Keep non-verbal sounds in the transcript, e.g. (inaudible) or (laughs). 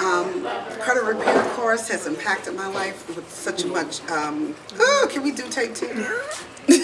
Um, credit repair course has impacted my life with such much. Um, oh, can we do take two? (laughs)